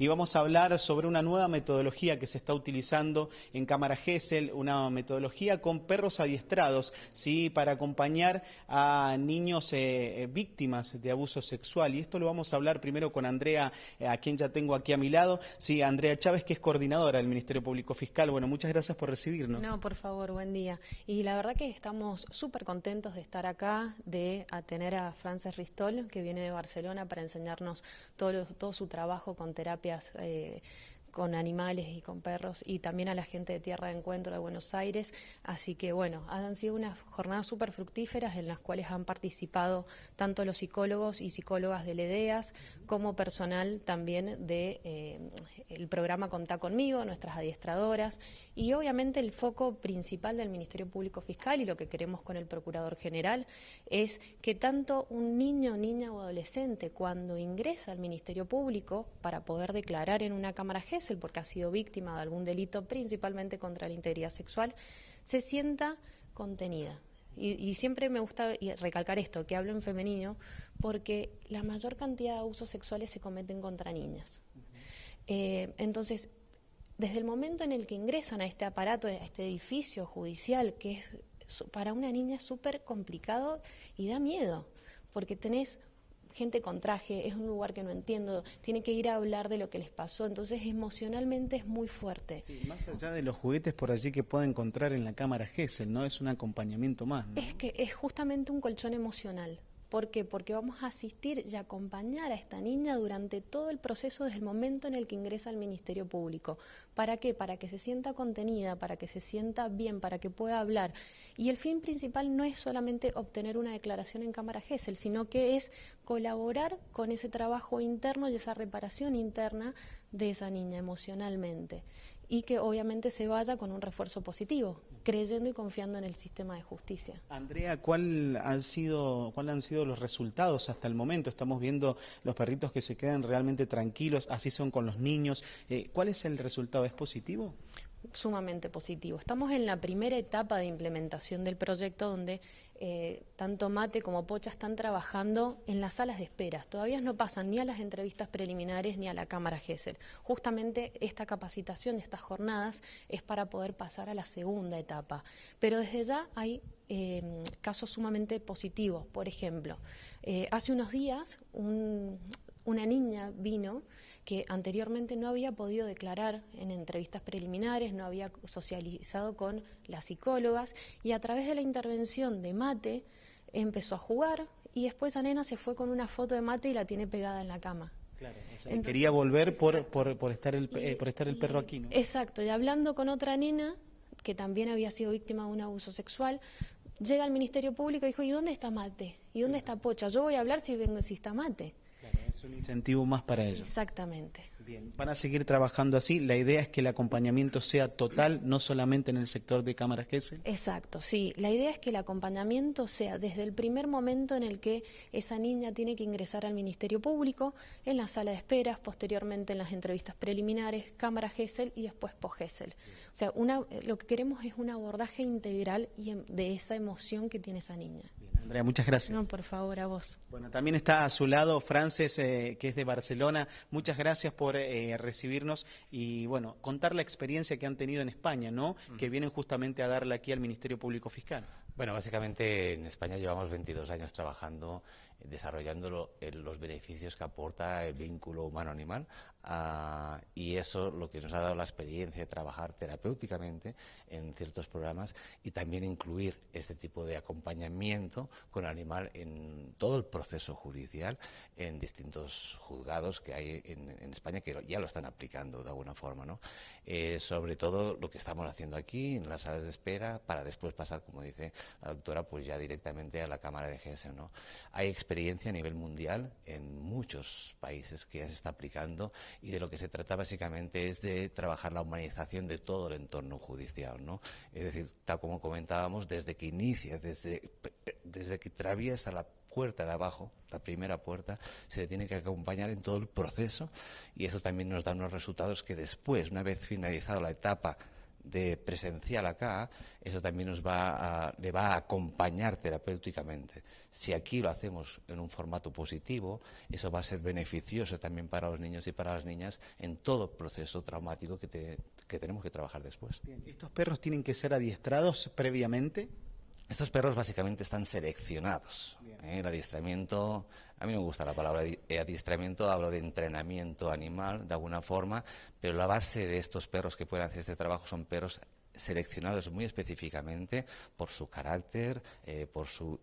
Y vamos a hablar sobre una nueva metodología que se está utilizando en Cámara Gesell, una metodología con perros adiestrados, ¿sí? para acompañar a niños eh, eh, víctimas de abuso sexual. Y esto lo vamos a hablar primero con Andrea, eh, a quien ya tengo aquí a mi lado. Sí, Andrea Chávez, que es coordinadora del Ministerio Público Fiscal. Bueno, muchas gracias por recibirnos. No, por favor, buen día. Y la verdad que estamos súper contentos de estar acá, de tener a Frances Ristol, que viene de Barcelona, para enseñarnos todo su trabajo con terapia eh, con animales y con perros y también a la gente de Tierra de Encuentro de Buenos Aires. Así que bueno, han sido unas jornadas súper fructíferas en las cuales han participado tanto los psicólogos y psicólogas de LEDEAS como personal también de eh, programa Contá conmigo, nuestras adiestradoras y obviamente el foco principal del Ministerio Público Fiscal y lo que queremos con el Procurador General es que tanto un niño, niña o adolescente cuando ingresa al Ministerio Público para poder declarar en una Cámara Porque ha sido víctima de algún delito principalmente contra la integridad sexual, se sienta contenida. Y, siempre me gusta recalcar esto, que hablo en femenino, porque la mayor cantidad de abusos sexuales se cometen contra niñas. Eh, entonces, desde el momento en el que ingresan a este aparato, a este edificio judicial, que es para una niña súper complicado y da miedo, porque tenés gente con traje, es un lugar que no entiendo, tiene que ir a hablar de lo que les pasó, entonces emocionalmente es muy fuerte. más allá de los juguetes por allí que pueda encontrar en la cámara Gesell, ¿no? Es un acompañamiento más. Es que es justamente un colchón emocional. ¿Por qué? Porque vamos a asistir y acompañar a esta niña durante todo el proceso desde el momento en el que ingresa al Ministerio Público. ¿Para qué? Para que se sienta contenida, para que se sienta bien, para que pueda hablar. Y el fin principal no es solamente obtener una declaración en Cámara GESEL, sino que es colaborar con ese trabajo interno y esa reparación interna de esa niña emocionalmente y que obviamente se vaya con un refuerzo positivo, creyendo y confiando en el sistema de justicia. Andrea, ¿cuál han sido, cuál han sido los resultados hasta el momento? Estamos viendo los perritos que se quedan realmente tranquilos, así son con los niños. Eh, ¿Cuál es el resultado? ¿Es positivo? Sumamente positivo. Estamos en la primera etapa de implementación del proyecto donde eh, tanto Mate como Pocha están trabajando en las salas de esperas. Todavía no pasan ni a las entrevistas preliminares ni a la Cámara GESEL. Justamente esta capacitación, estas jornadas, es para poder pasar a la segunda etapa. Pero desde ya hay eh, casos sumamente positivos. Por ejemplo, eh, hace unos días una niña vino que anteriormente no había podido declarar en entrevistas preliminares, no había socializado con las psicólogas y a través de la intervención de Mate empezó a jugar y después a nena se fue con una foto de Mate y la tiene pegada en la cama. Claro, quería volver por, por, estar el, eh, por estar el perro aquí, ¿no? Exacto, y hablando con otra nena que también había sido víctima de un abuso sexual, llega al Ministerio Público y dijo, ¿y dónde está Mate? ¿Y dónde está Pocha? Yo voy a hablar si vengo si está Mate. Es un incentivo más para ellos. Exactamente. Bien, van a seguir trabajando así. La idea es que el acompañamiento sea total, no solamente en el sector de cámaras. Exacto, sí. La idea es que el acompañamiento sea desde el primer momento en el que esa niña tiene que ingresar al Ministerio Público, en la sala de esperas, posteriormente en las entrevistas preliminares, cámara GESEL y después post-GESEL. O sea, una, lo que queremos es un abordaje integral em, de esa emoción que tiene esa niña. Andrea, muchas gracias. No, por favor, a vos. Bueno, también está a su lado Frances, eh, que es de Barcelona. Muchas gracias por eh, recibirnos y, bueno, contar la experiencia que han tenido en España, ¿no? Que vienen justamente a darle aquí al Ministerio Público Fiscal. Bueno, básicamente en España llevamos 22 años trabajando desarrollando los beneficios que aporta el vínculo humano-animal ah, y eso lo que nos ha dado la experiencia de trabajar terapéuticamente en ciertos programas y también incluir este tipo de acompañamiento con el animal en todo el proceso judicial en distintos juzgados que hay en, España que ya lo están aplicando de alguna forma. ¿no? Eh, sobre todo lo que estamos haciendo aquí en las salas de espera para después pasar, como dice la doctora, pues ya directamente a la Cámara de GESE. ¿no? Hay experiencia a nivel mundial en muchos países que ya se está aplicando y de lo que se trata básicamente es de trabajar la humanización de todo el entorno judicial, ¿no? Es decir, tal como comentábamos, desde que inicia, desde, desde que atraviesa la puerta de abajo, la primera puerta, se tiene que acompañar en todo el proceso y eso también nos da unos resultados que después, una vez finalizada la etapa de presencial acá, eso también nos va a, le va a acompañar terapéuticamente. Si aquí lo hacemos en un formato positivo, eso va a ser beneficioso también para los niños y para las niñas en todo proceso traumático que, que tenemos que trabajar después. ¿Estos perros tienen que ser adiestrados previamente? Estos perros básicamente están seleccionados. ¿eh? El adiestramiento, a mí no me gusta la palabra adiestramiento, hablo de entrenamiento animal de alguna forma, pero la base de estos perros que pueden hacer este trabajo son perros seleccionados muy específicamente por su carácter, eh, por su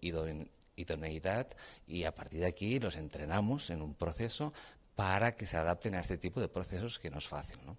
idoneidad y a partir de aquí los entrenamos en un proceso para que se adapten a este tipo de procesos que no es fácil. ¿no?